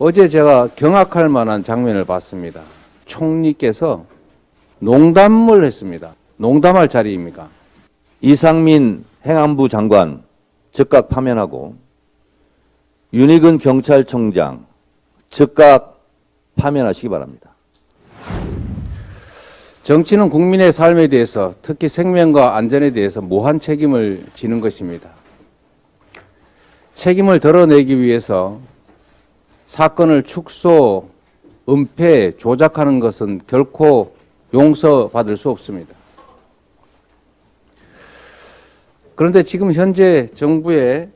어제 제가 경악할 만한 장면을 봤습니다. 총리께서 농담을 했습니다. 농담할 자리입니까? 이상민 행안부 장관 즉각 파면하고 윤희근 경찰청장 즉각 파면하시기 바랍니다. 정치는 국민의 삶에 대해서 특히 생명과 안전에 대해서 무한 책임을 지는 것입니다. 책임을 덜어내기 위해서 사건을 축소, 은폐, 조작하는 것은 결코 용서받을 수 없습니다. 그런데 지금 현재 정부의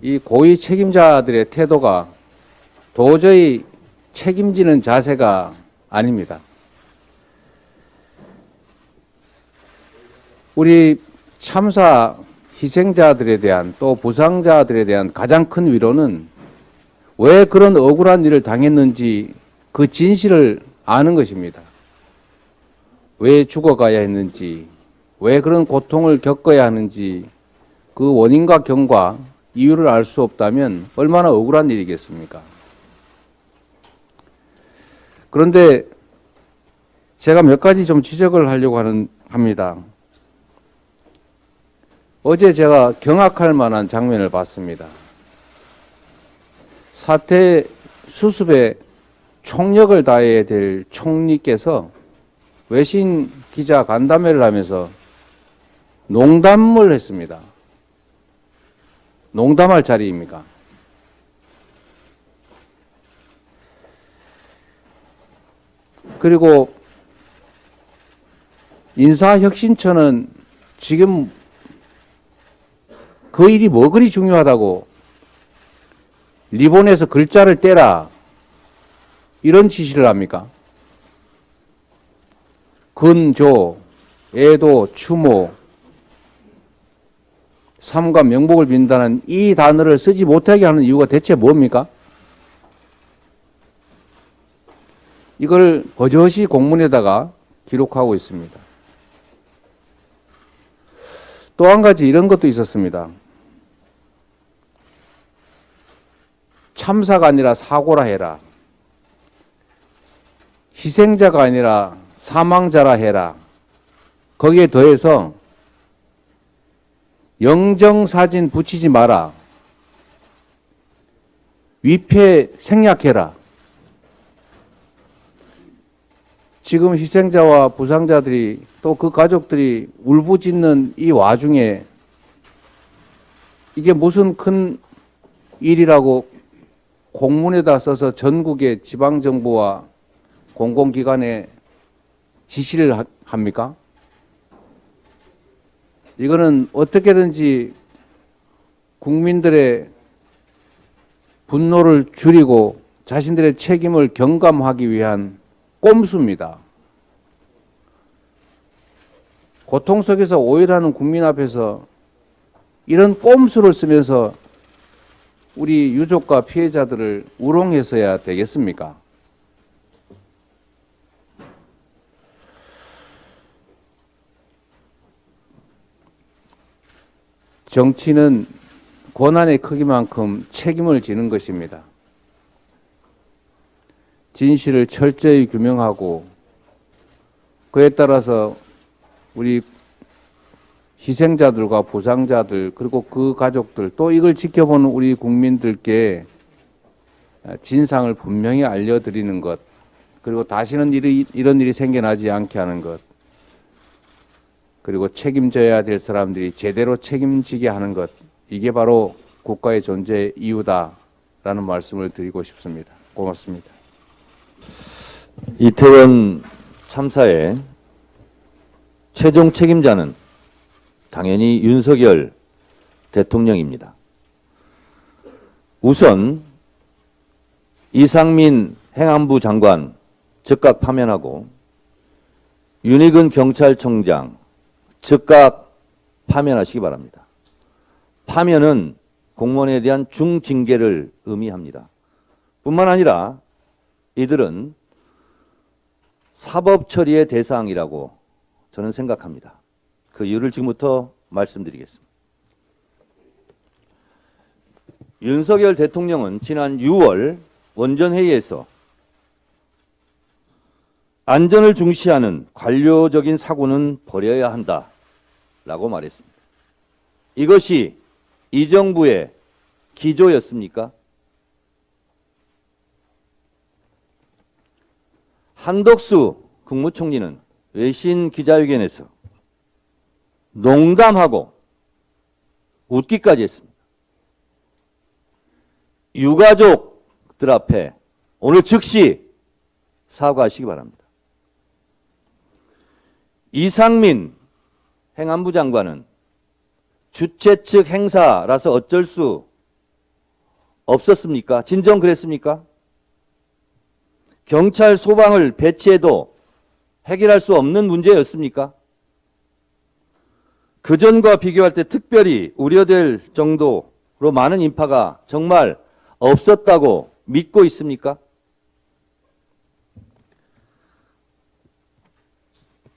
이 고위 책임자들의 태도가 도저히 책임지는 자세가 아닙니다. 우리 참사 희생자들에 대한 또 부상자들에 대한 가장 큰 위로는 왜 그런 억울한 일을 당했는지 그 진실을 아는 것입니다. 왜 죽어가야 했는지, 왜 그런 고통을 겪어야 하는지 그 원인과 경과, 이유를 알 수 없다면 얼마나 억울한 일이겠습니까? 그런데 제가 몇 가지 좀 지적을 하려고 하는, 합니다. 어제 제가 경악할 만한 장면을 봤습니다. 사태 수습에 총력을 다해야 될 총리께서 외신 기자 간담회를 하면서 농담을 했습니다. 농담할 자리입니까? 그리고 인사혁신처는 지금 그 일이 뭐 그리 중요하다고 리본에서 글자를 떼라 이런 지시를 합니까? 근조, 애도, 추모, 삼과 명복을 빈다는 이 단어를 쓰지 못하게 하는 이유가 대체 뭡니까? 이걸 버젓이 공문에다가 기록하고 있습니다. 또 한 가지 이런 것도 있었습니다. 참사가 아니라 사고라 해라. 희생자가 아니라 사망자라 해라. 거기에 더해서 영정사진 붙이지 마라. 위패 생략해라. 지금 희생자와 부상자들이 또 그 가족들이 울부짖는 이 와중에 이게 무슨 큰 일이라고 공문에다 써서 전국의 지방정부와 공공기관에 지시를 합니까? 이거는 어떻게든지 국민들의 분노를 줄이고 자신들의 책임을 경감하기 위한 꼼수입니다. 고통 속에서 오열하는 국민 앞에서 이런 꼼수를 쓰면서 우리 유족과 피해자들을 우롱해서야 되겠습니까? 정치는 권한의 크기만큼 책임을 지는 것입니다. 진실을 철저히 규명하고 그에 따라서 우리 희생자들과 부상자들 그리고 그 가족들 또 이걸 지켜보는 우리 국민들께 진상을 분명히 알려드리는 것 그리고 다시는 일이, 이런 일이 생겨나지 않게 하는 것 그리고 책임져야 될 사람들이 제대로 책임지게 하는 것 이게 바로 국가의 존재 이유다라는 말씀을 드리고 싶습니다. 고맙습니다. 이태원 참사의 최종 책임자는 당연히 윤석열 대통령입니다. 우선 이상민 행안부 장관 즉각 파면하고 윤희근 경찰청장 즉각 파면하시기 바랍니다. 파면은 공무원에 대한 중징계를 의미합니다. 뿐만 아니라 이들은 사법 처리의 대상이라고 저는 생각합니다. 그 이유를 지금부터 말씀드리겠습니다. 윤석열 대통령은 지난 6월 원전회의에서 안전을 중시하는 관료적인 사고는 버려야 한다 라고 말했습니다. 이것이 이 정부의 기조였습니까? 한덕수 국무총리는 외신 기자회견에서 농담하고 웃기까지 했습니다. 유가족들 앞에 오늘 즉시 사과하시기 바랍니다. 이상민 행안부 장관은 주최 측 행사라서 어쩔 수 없었습니까? 진정 그랬습니까? 경찰 소방을 배치해도 해결할 수 없는 문제였습니까? 그전과 비교할 때 특별히 우려될 정도로 많은 인파가 정말 없었다고 믿고 있습니까?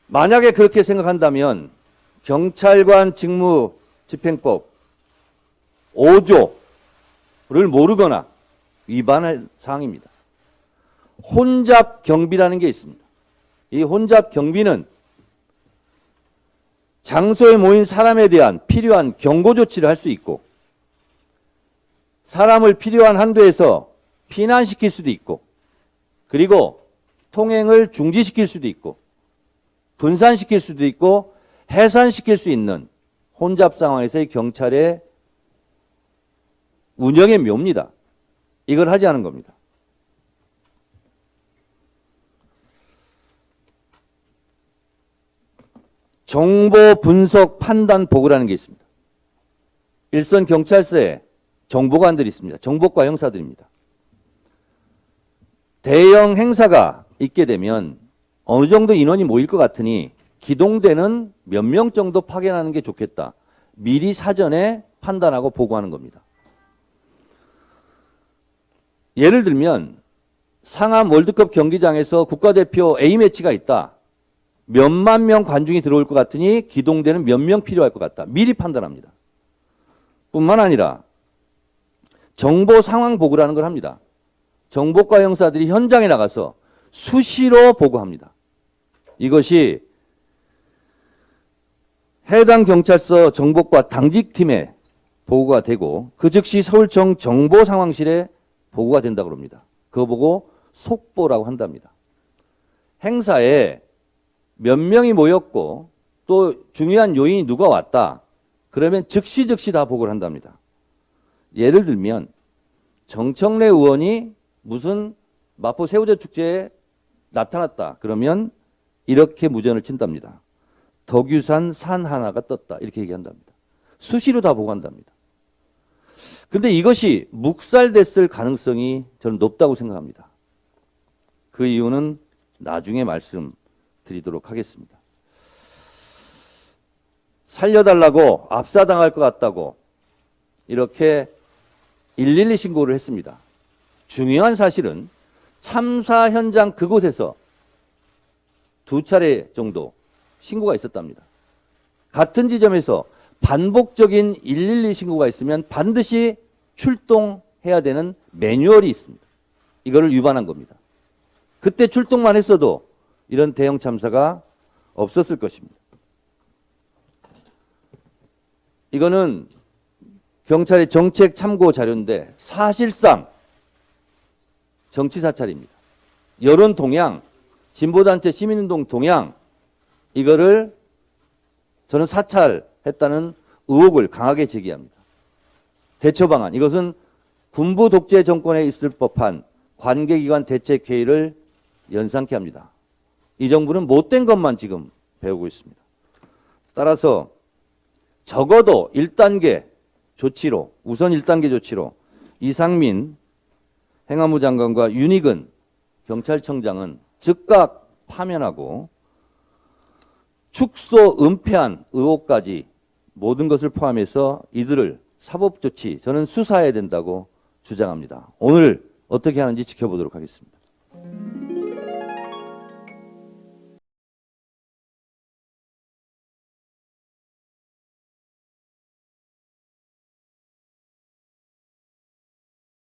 만약에 그렇게 생각한다면 경찰관 직무 집행법 5조를 모르거나 위반할 사항입니다. 혼잡 경비라는 게 있습니다. 이 혼잡 경비는 장소에 모인 사람에 대한 필요한 경고 조치를 할 수 있고 사람을 필요한 한도에서 피난시킬 수도 있고 그리고 통행을 중지시킬 수도 있고 분산시킬 수도 있고 해산시킬 수 있는 혼잡 상황에서의 경찰의 운영의 묘입니다. 이걸 하지 않은 겁니다. 정보 분석 판단 보고라는 게 있습니다. 일선 경찰서에 정보관들이 있습니다. 정보과 형사들입니다. 대형 행사가 있게 되면 어느 정도 인원이 모일 것 같으니 기동대는 몇 명 정도 파견하는 게 좋겠다. 미리 사전에 판단하고 보고하는 겁니다. 예를 들면 상암 월드컵 경기장에서 국가대표 A매치가 있다. 몇만 명 관중이 들어올 것 같으니 기동대는 몇 명 필요할 것 같다. 미리 판단합니다. 뿐만 아니라 정보 상황 보고라는 걸 합니다. 정보과 형사들이 현장에 나가서 수시로 보고합니다. 이것이 해당 경찰서 정보과 당직팀에 보고가 되고 그 즉시 서울청 정보상황실에 보고가 된다고 합니다. 그거 보고 속보라고 한답니다. 행사에 몇 명이 모였고 또 중요한 요인이 누가 왔다. 그러면 즉시 즉시 다 보고를 한답니다. 예를 들면 정청래 의원이 무슨 마포 새우젓 축제에 나타났다. 그러면 이렇게 무전을 친답니다. 덕유산 산 하나가 떴다. 이렇게 얘기한답니다. 수시로 다 보고 한답니다. 근데 이것이 묵살됐을 가능성이 저는 높다고 생각합니다. 그 이유는 나중에 말씀 드리도록 하겠습니다. 살려달라고 압사당할 것 같다고 이렇게 112 신고를 했습니다. 중요한 사실은 참사 현장 그곳에서 두 차례 정도 신고가 있었답니다. 같은 지점에서 반복적인 112 신고가 있으면 반드시 출동해야 되는 매뉴얼이 있습니다. 이거를 위반한 겁니다. 그때 출동만 했어도 이런 대형 참사가 없었을 것입니다. 이거는 경찰의 정책 참고 자료인데 사실상 정치 사찰입니다. 여론 동향, 진보단체 시민운동 동향 이거를 저는 사찰했다는 의혹을 강하게 제기합니다. 대처 방안 이것은 군부 독재 정권에 있을 법한 관계기관 대책 회의를 연상케 합니다. 이 정부는 못된 것만 지금 배우고 있습니다. 따라서 적어도 1단계 조치로 우선 1단계 조치로 이상민 행안부 장관과 윤익은 경찰청장은 즉각 파면하고 축소 은폐한 의혹까지 모든 것을 포함해서 이들을 사법 조치 저는 수사해야 된다고 주장합니다. 오늘 어떻게 하는지 지켜보도록 하겠습니다.